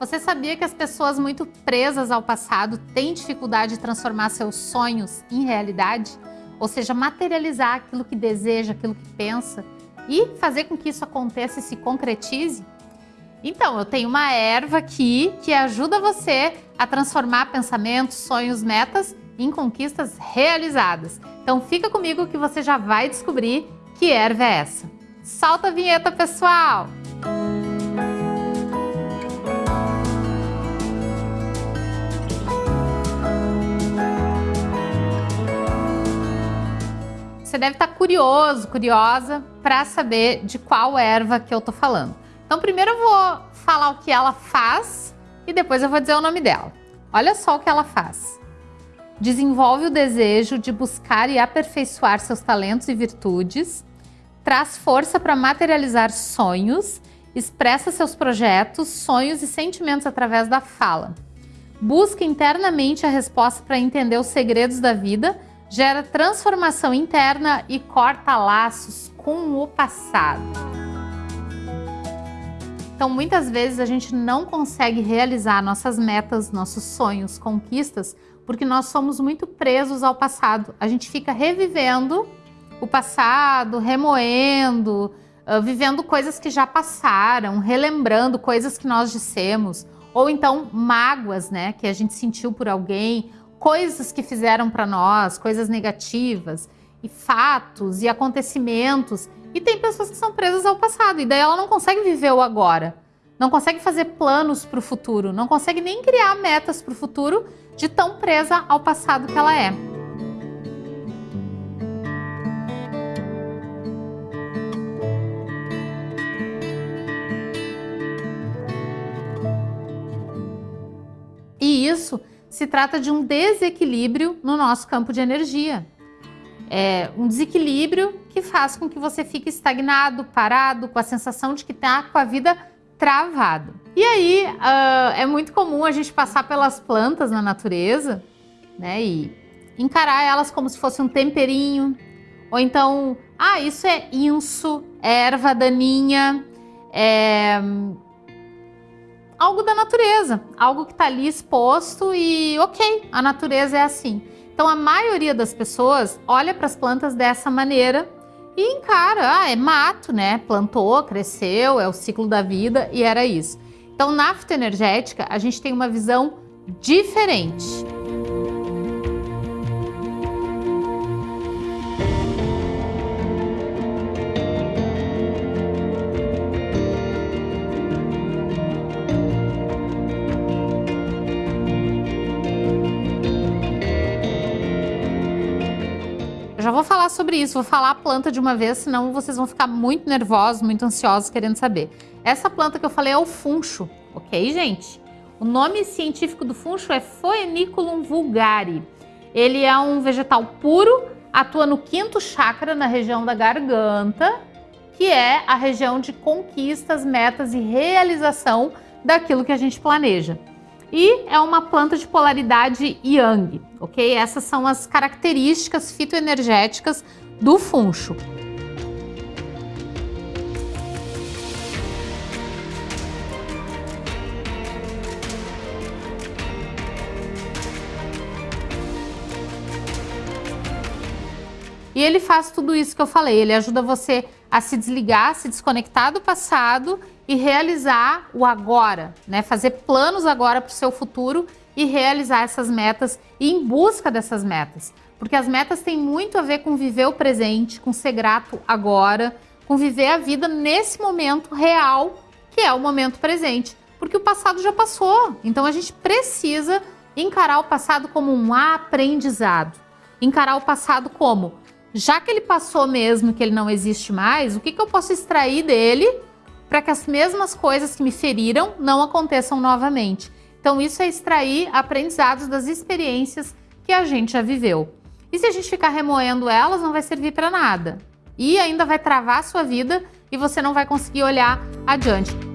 Você sabia que as pessoas muito presas ao passado têm dificuldade de transformar seus sonhos em realidade? Ou seja, materializar aquilo que deseja, aquilo que pensa e fazer com que isso aconteça e se concretize? Então, eu tenho uma erva aqui que ajuda você a transformar pensamentos, sonhos, metas em conquistas realizadas. Então fica comigo que você já vai descobrir que erva é essa. Solta a vinheta, pessoal! Deve estar curioso, curiosa para saber de qual erva que eu tô falando. Então primeiro eu vou falar o que ela faz e depois eu vou dizer o nome dela. Olha só o que ela faz. Desenvolve o desejo de buscar e aperfeiçoar seus talentos e virtudes, traz força para materializar sonhos, expressa seus projetos, sonhos e sentimentos através da fala. Busca internamente a resposta para entender os segredos da vida gera transformação interna e corta laços com o passado. Então, muitas vezes a gente não consegue realizar nossas metas, nossos sonhos, conquistas, porque nós somos muito presos ao passado. A gente fica revivendo o passado, remoendo, uh, vivendo coisas que já passaram, relembrando coisas que nós dissemos, ou então mágoas, né, que a gente sentiu por alguém, coisas que fizeram para nós, coisas negativas, e fatos e acontecimentos. E tem pessoas que são presas ao passado, e daí ela não consegue viver o agora. Não consegue fazer planos para o futuro, não consegue nem criar metas para o futuro de tão presa ao passado que ela é. E isso se trata de um desequilíbrio no nosso campo de energia. É um desequilíbrio que faz com que você fique estagnado, parado, com a sensação de que está com a vida travado. E aí uh, é muito comum a gente passar pelas plantas na natureza né, e encarar elas como se fosse um temperinho, ou então, ah, isso é inso, é erva daninha, é algo da natureza, algo que está ali exposto e ok, a natureza é assim. Então a maioria das pessoas olha para as plantas dessa maneira e encara, ah, é mato, né? Plantou, cresceu, é o ciclo da vida e era isso. Então na fitoenergética a gente tem uma visão diferente. Sobre isso, vou falar a planta de uma vez, senão vocês vão ficar muito nervosos, muito ansiosos querendo saber. Essa planta que eu falei é o funcho, ok, gente? O nome científico do funcho é Phoeniculum vulgare. Ele é um vegetal puro, atua no quinto chakra, na região da garganta, que é a região de conquistas, metas e realização daquilo que a gente planeja e é uma planta de polaridade yang, ok? Essas são as características fitoenergéticas do funcho. E ele faz tudo isso que eu falei, ele ajuda você a se desligar, se desconectar do passado e realizar o agora, né? Fazer planos agora para o seu futuro e realizar essas metas e em busca dessas metas. Porque as metas têm muito a ver com viver o presente, com ser grato agora, com viver a vida nesse momento real, que é o momento presente. Porque o passado já passou, então a gente precisa encarar o passado como um aprendizado. Encarar o passado como, já que ele passou mesmo, que ele não existe mais, o que, que eu posso extrair dele para que as mesmas coisas que me feriram não aconteçam novamente. Então isso é extrair aprendizados das experiências que a gente já viveu. E se a gente ficar remoendo elas, não vai servir para nada. E ainda vai travar a sua vida e você não vai conseguir olhar adiante.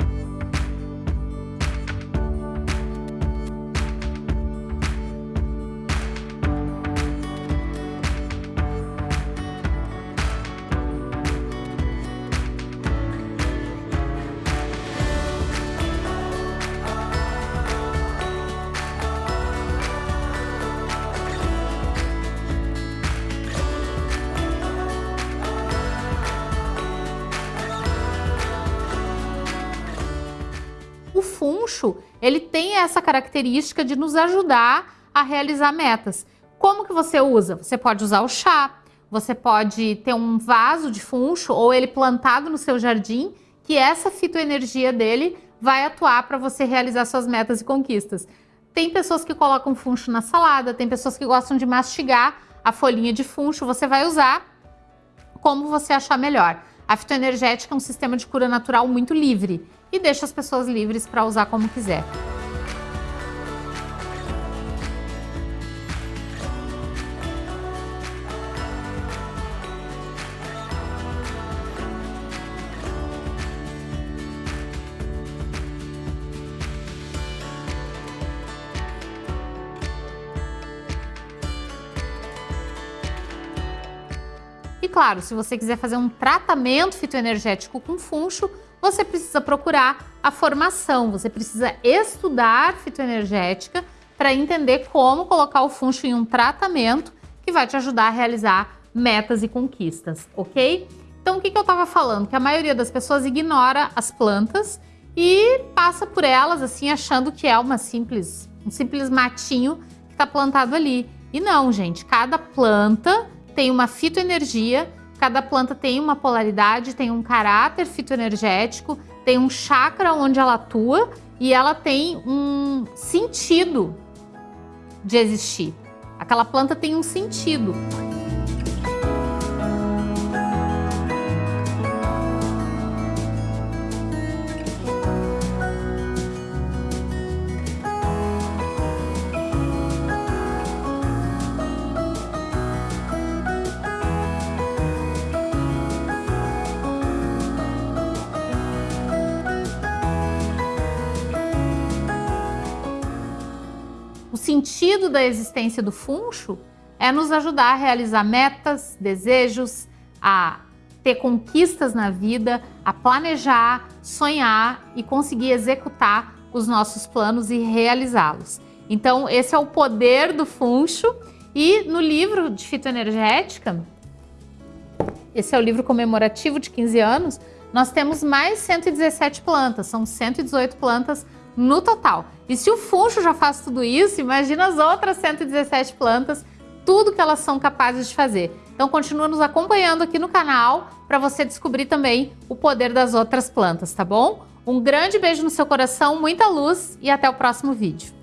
Ele tem essa característica de nos ajudar a realizar metas. Como que você usa? Você pode usar o chá, você pode ter um vaso de funcho ou ele plantado no seu jardim, que essa fitoenergia dele vai atuar para você realizar suas metas e conquistas. Tem pessoas que colocam funcho na salada, tem pessoas que gostam de mastigar a folhinha de funcho, você vai usar como você achar melhor. A fitoenergética é um sistema de cura natural muito livre e deixa as pessoas livres para usar como quiser. E claro, se você quiser fazer um tratamento fitoenergético com funcho, você precisa procurar a formação, você precisa estudar fitoenergética para entender como colocar o funcho em um tratamento que vai te ajudar a realizar metas e conquistas, ok? Então, o que, que eu estava falando? Que a maioria das pessoas ignora as plantas e passa por elas assim achando que é uma simples, um simples matinho que está plantado ali. E não, gente, cada planta tem uma fitoenergia, cada planta tem uma polaridade, tem um caráter fitoenergético, tem um chakra onde ela atua e ela tem um sentido de existir. Aquela planta tem um sentido. Sentido da existência do funcho é nos ajudar a realizar metas, desejos, a ter conquistas na vida, a planejar, sonhar e conseguir executar os nossos planos e realizá-los. Então, esse é o poder do funcho. E no livro de fitoenergética, esse é o livro comemorativo de 15 anos, nós temos mais 117 plantas, são 118 plantas no total. E se o funcho já faz tudo isso, imagina as outras 117 plantas, tudo que elas são capazes de fazer. Então continua nos acompanhando aqui no canal para você descobrir também o poder das outras plantas, tá bom? Um grande beijo no seu coração, muita luz e até o próximo vídeo.